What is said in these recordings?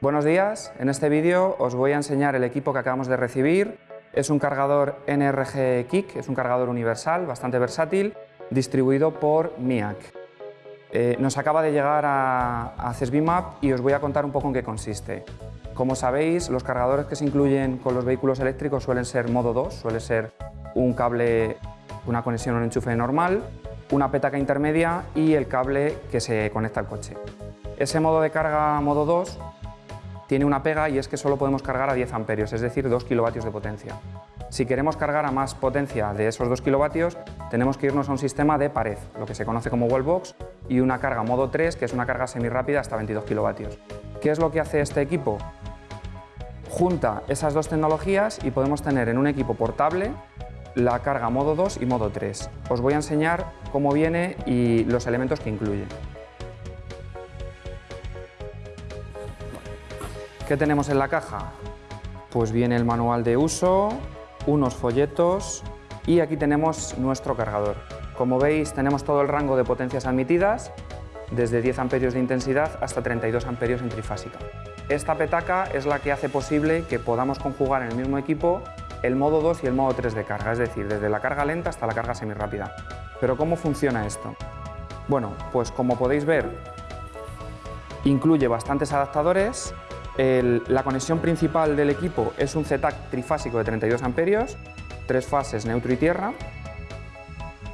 Buenos días, en este vídeo os voy a enseñar el equipo que acabamos de recibir. Es un cargador NRG Kick, es un cargador universal, bastante versátil, distribuido por MIAC. Eh, nos acaba de llegar a, a CESBIMAP y os voy a contar un poco en qué consiste. Como sabéis, los cargadores que se incluyen con los vehículos eléctricos suelen ser modo 2, suele ser un cable, una conexión o un enchufe normal, una petaca intermedia y el cable que se conecta al coche. Ese modo de carga modo 2 tiene una pega y es que solo podemos cargar a 10 amperios, es decir, 2 kilovatios de potencia. Si queremos cargar a más potencia de esos 2 kilovatios, tenemos que irnos a un sistema de pared, lo que se conoce como wallbox, y una carga modo 3, que es una carga semi-rápida hasta 22 kilovatios. ¿Qué es lo que hace este equipo? Junta esas dos tecnologías y podemos tener en un equipo portable la carga modo 2 y modo 3. Os voy a enseñar cómo viene y los elementos que incluye. ¿Qué tenemos en la caja? Pues viene el manual de uso, unos folletos y aquí tenemos nuestro cargador. Como veis tenemos todo el rango de potencias admitidas, desde 10 amperios de intensidad hasta 32 amperios en trifásica. Esta petaca es la que hace posible que podamos conjugar en el mismo equipo el modo 2 y el modo 3 de carga, es decir, desde la carga lenta hasta la carga semirápida. Pero ¿cómo funciona esto? Bueno, pues como podéis ver, incluye bastantes adaptadores la conexión principal del equipo es un ZTAC trifásico de 32 amperios, tres fases neutro y tierra,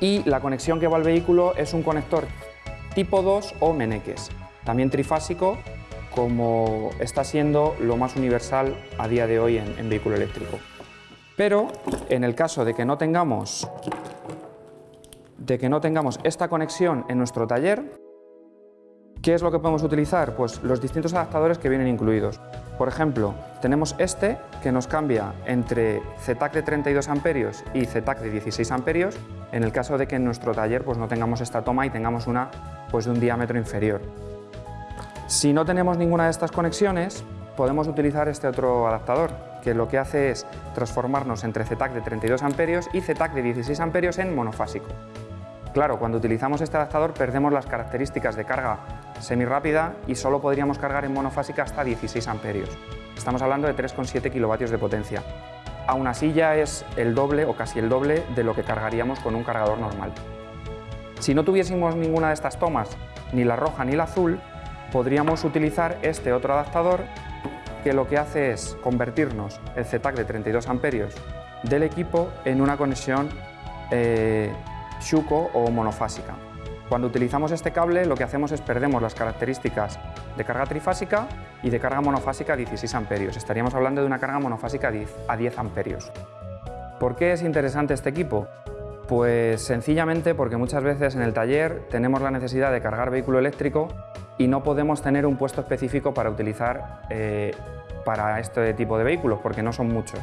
y la conexión que va al vehículo es un conector tipo 2 o meneques, también trifásico, como está siendo lo más universal a día de hoy en, en vehículo eléctrico. Pero en el caso de que no tengamos de que no tengamos esta conexión en nuestro taller, ¿Qué es lo que podemos utilizar? Pues los distintos adaptadores que vienen incluidos. Por ejemplo, tenemos este que nos cambia entre ZTAC de 32 amperios y ZTAC de 16 amperios en el caso de que en nuestro taller pues, no tengamos esta toma y tengamos una pues, de un diámetro inferior. Si no tenemos ninguna de estas conexiones, podemos utilizar este otro adaptador, que lo que hace es transformarnos entre ZTAC de 32 amperios y ZTAC de 16 amperios en monofásico. Claro, cuando utilizamos este adaptador perdemos las características de carga semirápida y solo podríamos cargar en monofásica hasta 16 amperios. Estamos hablando de 3,7 kilovatios de potencia. Aún así ya es el doble o casi el doble de lo que cargaríamos con un cargador normal. Si no tuviésemos ninguna de estas tomas, ni la roja ni la azul, podríamos utilizar este otro adaptador que lo que hace es convertirnos el ZTAC de 32 amperios del equipo en una conexión eh, o monofásica. Cuando utilizamos este cable lo que hacemos es perdemos las características de carga trifásica y de carga monofásica a 16 amperios. Estaríamos hablando de una carga monofásica a 10 amperios. ¿Por qué es interesante este equipo? Pues sencillamente porque muchas veces en el taller tenemos la necesidad de cargar vehículo eléctrico y no podemos tener un puesto específico para utilizar eh, para este tipo de vehículos porque no son muchos.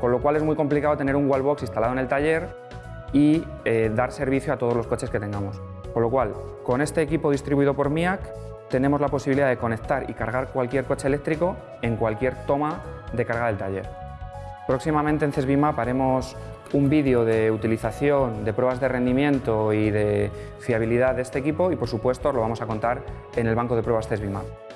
Con lo cual es muy complicado tener un wallbox instalado en el taller y eh, dar servicio a todos los coches que tengamos. Con lo cual, con este equipo distribuido por MIAC, tenemos la posibilidad de conectar y cargar cualquier coche eléctrico en cualquier toma de carga del taller. Próximamente en CESBIMAP haremos un vídeo de utilización, de pruebas de rendimiento y de fiabilidad de este equipo y por supuesto lo vamos a contar en el banco de pruebas CESBIMAP.